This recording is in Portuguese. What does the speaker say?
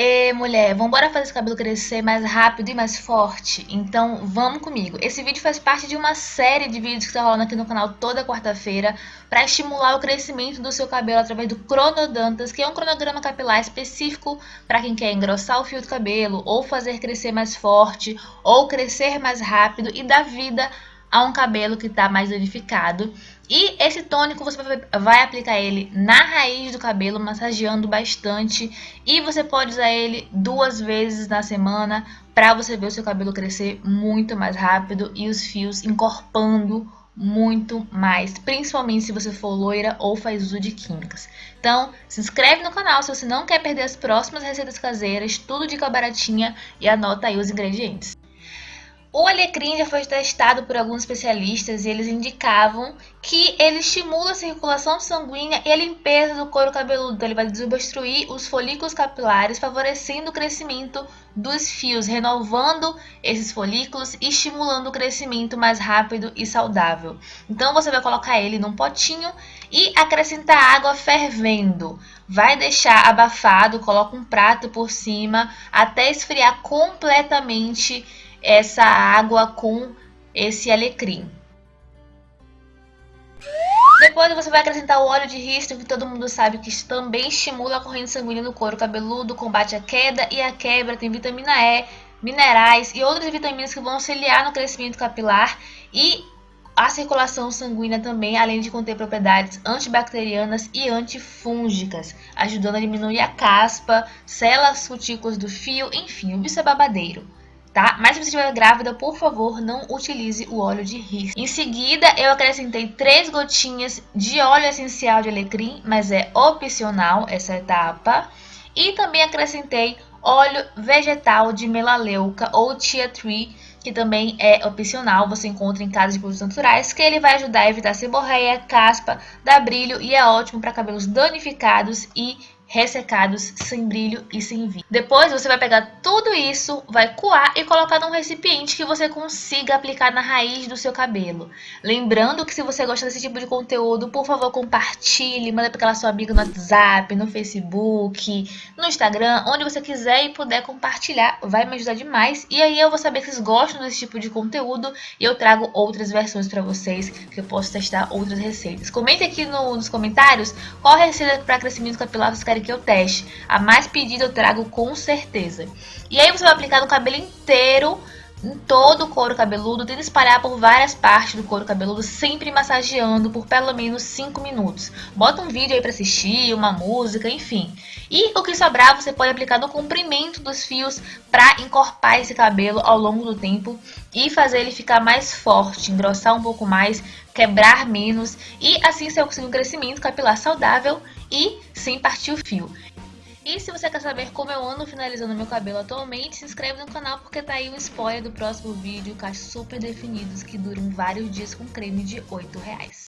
E mulher, vamos fazer esse cabelo crescer mais rápido e mais forte? Então vamos comigo. Esse vídeo faz parte de uma série de vídeos que está rolando aqui no canal toda quarta-feira para estimular o crescimento do seu cabelo através do Cronodontas, que é um cronograma capilar específico para quem quer engrossar o fio do cabelo, ou fazer crescer mais forte, ou crescer mais rápido e dar vida a um cabelo que está mais danificado. E esse tônico você vai aplicar ele na raiz do cabelo, massageando bastante. E você pode usar ele duas vezes na semana para você ver o seu cabelo crescer muito mais rápido e os fios encorpando muito mais, principalmente se você for loira ou faz uso de químicas. Então, se inscreve no canal se você não quer perder as próximas receitas caseiras, tudo dica baratinha e anota aí os ingredientes. O alecrim já foi testado por alguns especialistas e eles indicavam que ele estimula a circulação sanguínea e a limpeza do couro cabeludo. Então, ele vai desobstruir os folículos capilares, favorecendo o crescimento dos fios, renovando esses folículos e estimulando o crescimento mais rápido e saudável. Então, você vai colocar ele num potinho e acrescentar água fervendo. Vai deixar abafado, coloca um prato por cima até esfriar completamente essa água com esse alecrim. Depois você vai acrescentar o óleo de rícino, que todo mundo sabe que também estimula a corrente sanguínea no couro cabeludo, combate a queda e a quebra, tem vitamina E, minerais e outras vitaminas que vão auxiliar no crescimento capilar e a circulação sanguínea também, além de conter propriedades antibacterianas e antifúngicas, ajudando a diminuir a caspa, células cutículas do fio, enfim, o bicho é babadeiro tá? Mas se você estiver grávida, por favor, não utilize o óleo de ris. Em seguida, eu acrescentei três gotinhas de óleo essencial de alecrim, mas é opcional essa etapa. E também acrescentei óleo vegetal de melaleuca ou tea tree, que também é opcional, você encontra em casas de produtos naturais, que ele vai ajudar a evitar seborreia, caspa, dar brilho e é ótimo para cabelos danificados e ressecados, sem brilho e sem vida. Depois você vai pegar tudo isso, vai coar e colocar num recipiente que você consiga aplicar na raiz do seu cabelo. Lembrando que se você gosta desse tipo de conteúdo, por favor compartilhe, manda para aquela sua amiga no WhatsApp, no Facebook, no Instagram, onde você quiser e puder compartilhar, vai me ajudar demais. E aí eu vou saber que vocês gostam desse tipo de conteúdo e eu trago outras versões para vocês, que eu posso testar outras receitas. Comente aqui no, nos comentários qual receita para crescimento capilar vocês querem querem que eu teste. A mais pedida eu trago com certeza. E aí você vai aplicar no cabelo inteiro, em todo o couro cabeludo, tenta espalhar por várias partes do couro cabeludo, sempre massageando por pelo menos 5 minutos. Bota um vídeo aí para assistir, uma música, enfim. E o que sobrar você pode aplicar no comprimento dos fios para encorpar esse cabelo ao longo do tempo e fazer ele ficar mais forte, engrossar um pouco mais, quebrar menos e assim você conseguir um crescimento capilar saudável e sem partir o fio. E se você quer saber como eu ando finalizando meu cabelo atualmente, se inscreve no canal porque tá aí um spoiler do próximo vídeo, cachos super definidos que duram vários dias com creme de 8 reais.